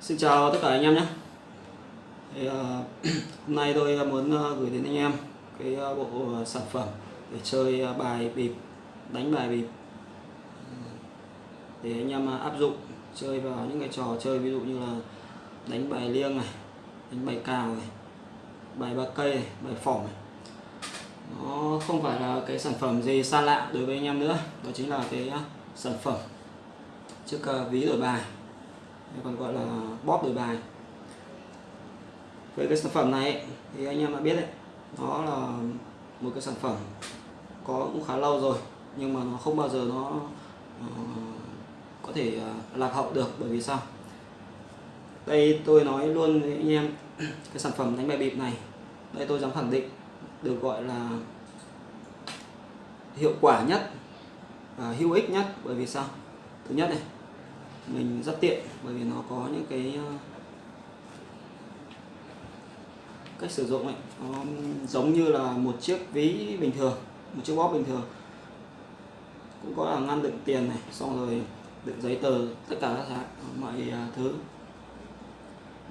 Xin chào tất cả anh em nhé. Thì, uh, Hôm nay tôi ờ, muốn uh, gửi đến anh em cái uh, bộ uh, sản phẩm để chơi uh, bài bịp đánh bài bịp. Để anh em uh, áp dụng chơi vào những cái trò chơi ví dụ như là đánh bài liêng này đánh bài cào này bài ba cây này, bài phỏng này. nó không phải là cái sản phẩm gì xa lạ đối với anh em nữa đó chính là cái uh, sản phẩm chiếc uh, ví đổi bài còn gọi là bóp đổi bài. Với cái sản phẩm này thì anh em đã biết đấy nó là một cái sản phẩm có cũng khá lâu rồi nhưng mà nó không bao giờ nó uh, có thể uh, lạc hậu được. Bởi vì sao? Đây tôi nói luôn với anh em cái sản phẩm đánh bài bịp này đây tôi dám khẳng định được gọi là hiệu quả nhất và hữu ích nhất. Bởi vì sao? Thứ nhất này mình rất tiện bởi vì nó có những cái ờ, cách sử dụng ấy. Nó giống như là một chiếc ví bình thường một chiếc bóp bình thường. Cũng có là ngăn đựng tiền này xong rồi đựng giấy tờ tất cả các mọi ờ, thứ.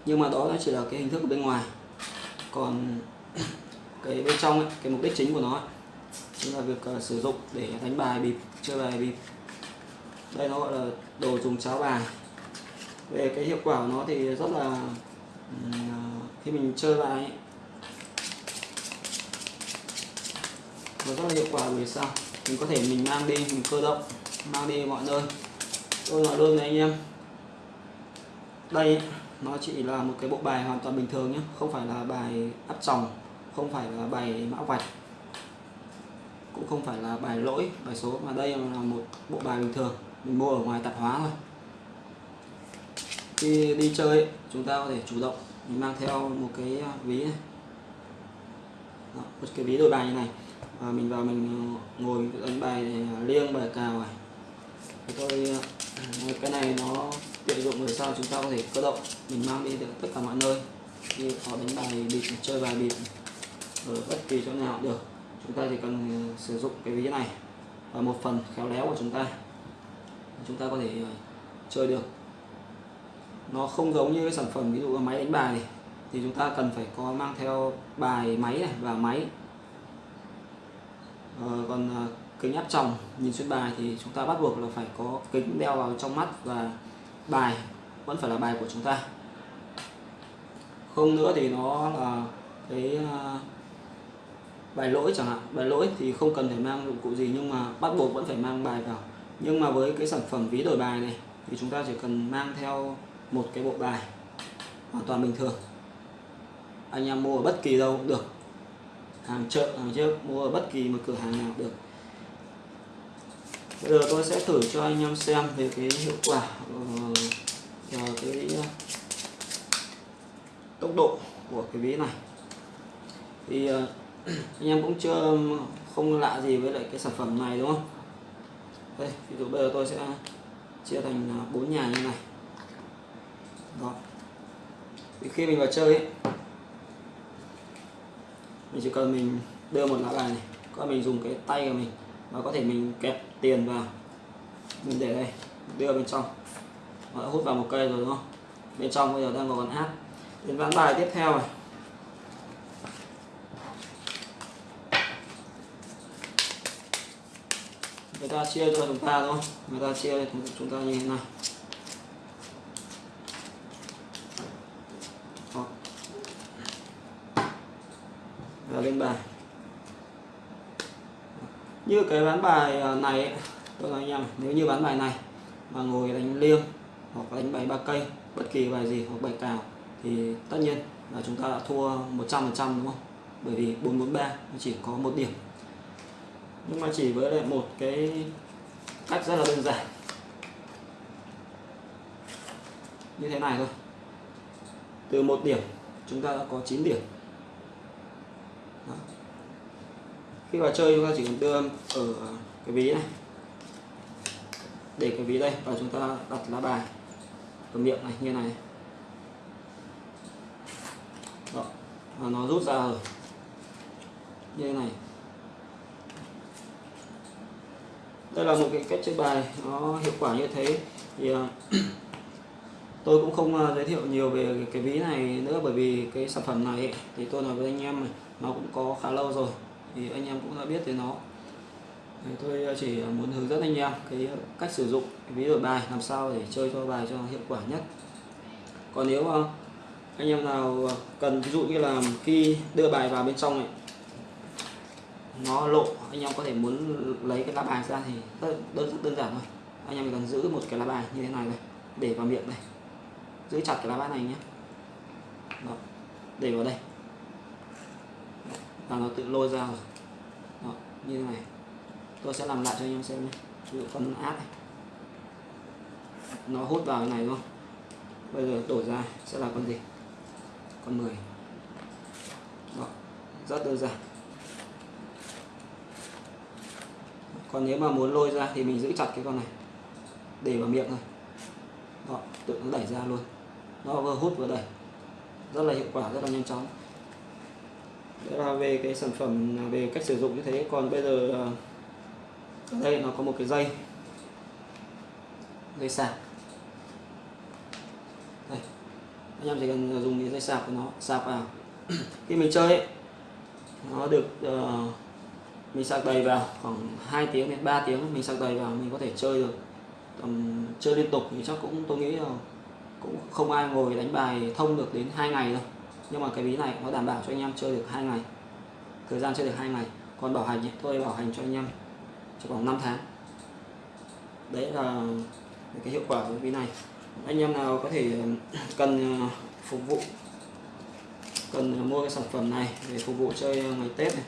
Nhưng mà đó nó chỉ là cái hình thức ở bên ngoài. Còn cái bên trong ấy, cái mục đích chính của nó ấy, chính là việc uh, sử dụng để đánh bài bịp chơi bài bịp đây nó gọi là đồ dùng cháo bàn. Về cái hiệu quả của nó thì rất là à, khi mình chơi bài ấy, nó rất là hiệu quả vì sao? Mình có thể mình mang đi mình cơ động mang đi mọi nơi. Tôi nói luôn với anh em đây nó chỉ là một cái bộ bài hoàn toàn bình thường nhé không phải là bài áp tròng không phải là bài mã vạch cũng không phải là bài lỗi bài số mà đây là một bộ bài bình thường mình mua ở ngoài tạp hóa thôi. Khi đi chơi chúng ta có thể chủ động mình mang theo một cái à, ví này. Đó, một cái ví đổi bài như này. Và mình vào mình à, ngồi đánh bài à, liêng bài cào này. Thì tôi cái này nó tiện dụng người sao chúng ta có thể cơ động mình mang đi được tất cả mọi nơi. Khi có đánh bài bịp chơi bài bịp ở bất kỳ chỗ nào được. Chúng ta chỉ cần sử dụng cái ví này và một phần khéo léo của chúng ta chúng ta có thể ờ, chơi được. Nó không giống như cái sản phẩm ví dụ là máy đánh bài này thì chúng ta cần phải có mang theo bài máy này và máy. À, còn à, kính áp tròng nhìn xuyên bài thì chúng ta bắt buộc là phải có kính đeo vào trong mắt và bài vẫn phải là bài của chúng ta. Không nữa thì nó là cái à, bài lỗi chẳng hạn. Bài lỗi thì không cần phải mang dụng cụ gì nhưng mà bắt buộc vẫn phải mang bài vào nhưng mà với cái sản phẩm ví đổi bài này, thì chúng ta chỉ cần mang theo một cái bộ bài hoàn toàn bình thường. Anh em mua ở bất kỳ đâu cũng được. Hàng chợ, hàng trước, mua ở bất kỳ một cửa hàng nào được. Bây giờ tôi sẽ thử cho anh em xem về cái hiệu quả ờ, và cái ờ, tốc độ của cái ví này. Thì ờ, anh em cũng chưa, không lạ gì với lại cái sản phẩm này, đúng không? Đây ví dụ bây giờ tôi sẽ chia thành à, bốn nhà như này. Đó. Thì khi mình vào chơi ấy, mình chỉ cần mình đưa một lá bài này có mình dùng cái tay của mình và có thể mình kẹp tiền vào. Mình để đây đưa bên trong. Và hút vào một cây rồi đúng không? Bên trong bây giờ đang có con hát. Đến ván bài tiếp theo này. Người ta chia cho chúng ta thôi. Người ta chia cho chúng ta như thế này và lên bài. Như cái ván bài à, này tôi nói anh em, nếu như ván bài này mà ngồi đánh liêng hoặc đánh bài ba cây, bất kỳ bài gì hoặc bài cào thì tất nhiên là chúng ta đã thua 100% đúng không? Bởi vì 443 nó chỉ có một điểm nhưng mà chỉ với lại một cái cách rất là đơn giản. Như thế này thôi. Từ một điểm, chúng ta đã có 9 điểm. Đó. khi vào chơi, chúng ta chỉ cần đưa ở cái ví này. Để cái ví đây, và chúng ta đặt lá bài ở miệng này, như này. Đó. và nó rút ra rồi. Như thế này. Đây là một cái cách chơi bài nó hiệu quả như thế. Thì à, tôi cũng không à, giới thiệu nhiều về cái- ví này nữa bởi vì cái sản phẩm này ấy, thì tôi nói với anh em này, nó cũng có khá lâu rồi. Thì anh em cũng đã biết về nó. Thì tôi à, chỉ muốn hướng dẫn anh em cái cách sử dụng cái ví đổi bài làm sao để chơi cho bài cho hiệu quả nhất. Còn nếu anh em nào cần ví dụ như là khi đưa bài vào bên trong này nó lộ, anh em có thể muốn lấy cái lá bài ra thì rất, đơn đơn giản thôi. Anh em chỉ cần giữ một cái lá bài như thế này này, để vào miệng này. Giữ chặt cái lá bài này nhé Đó. để vào đây. Là nó tự lôi ra rồi. Đó. như thế này. Tôi sẽ làm lại cho anh em xem nhé ví dụ con áp này. Nó hút vào cái này luôn. Không bây giờ đổ ra sẽ là con gì? Con 10 Đó. rất đơn giản. Còn nếu mà muốn lôi ra thì mình giữ chặt cái con này. Để vào miệng thôi. Đó tự nó đẩy ra luôn. Nó vừa hút vừa đẩy. Rất là hiệu quả rất là nhanh chóng. Đó là về cái sản phẩm à, về cách sử dụng như thế. Còn bây giờ à, ở đây nó có một cái dây. Dây sạc. Đây. Anh em chỉ cần dùng cái dây sạc của nó sạc vào. Khi mình chơi ấy, nó được uh, mình sạc đầy vào khoảng 2 tiếng đến 3 tiếng, mình sạc đầy vào mình có thể chơi được. Tầm chơi liên tục thì chắc cũng, tôi nghĩ là cũng không ai ngồi đánh bài thông được đến hai ngày đâu. Nhưng mà cái ví này nó đảm bảo cho anh em chơi được hai ngày, thời gian chơi được hai ngày. Còn bảo hành thì tôi bảo hành cho anh em trong vòng 5 tháng. Đấy là cái hiệu quả của ví này. Anh em nào có thể ờ, cần ờ, phục vụ, cần mua cái sản phẩm này để phục vụ chơi ngày Tết này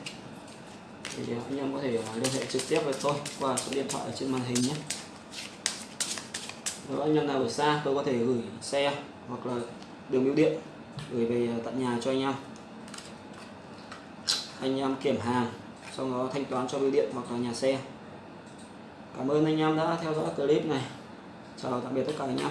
thì anh em có thể à, liên hệ trực tiếp với tôi qua số điện thoại ở trên màn hình nhé. Nếu anh em nào ở xa, tôi có thể gửi xe hoặc là đường bưu điện gửi về à, tận nhà cho anh em. Anh em kiểm hàng sau đó thanh toán cho bưu điện hoặc là nhà xe. Cảm ơn anh em đã theo dõi clip này. Chào tạm biệt tất cả anh em.